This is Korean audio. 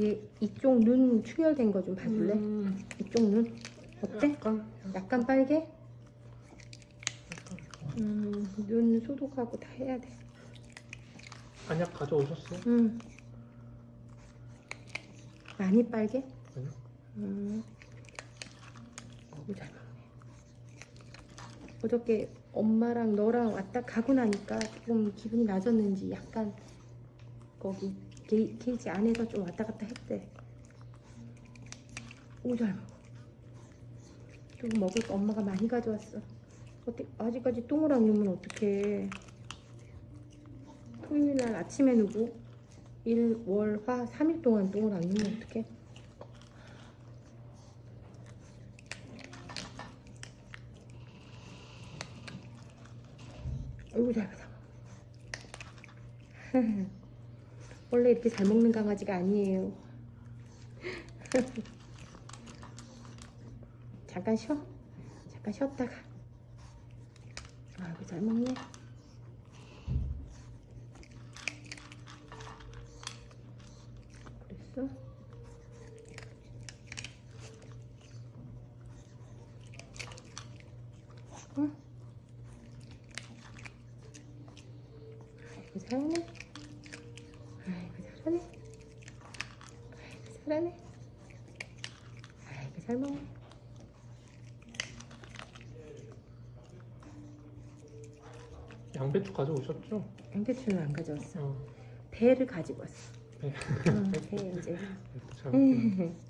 얘 이쪽 눈 충혈된 거 좀 봐줄래? 음, 이쪽 눈 어때? 약간 약간 빨개? 음, 눈 소독하고 다 해야 돼. 안약 가져오셨어? 음. 많이 빨개? 아니요. 음. 너무 잘 먹네. 어저께 엄마랑 너랑 왔다 가고 나니까 조금 기분이 나졌는지 약간 거기 게, 게이지 안에서 좀 왔다 갔다 했대. 너무 잘 먹어. 조금 먹을 거 엄마가 많이 가져왔어. 어떻게 아직까지 똥을 안 누면 어떡해. 토요일 날 아침에 누고 일, 월, 화 3일 동안 똥을 안 누면 어떡해. 아이고 잘 먹어. 원래 이렇게 잘 먹는 강아지가 아니에요. 잠깐 쉬어. 잠깐 쉬었다가. 아이고 잘 먹네. 그랬어? 응? 아이고 잘하네. 잘하네. 아이고 잘하네. 아이고 잘 먹네. 양배추 가져오셨죠? 양배추는 안 가져왔어. 어, 배를 가지고 왔어. 배. 응, 배 이제.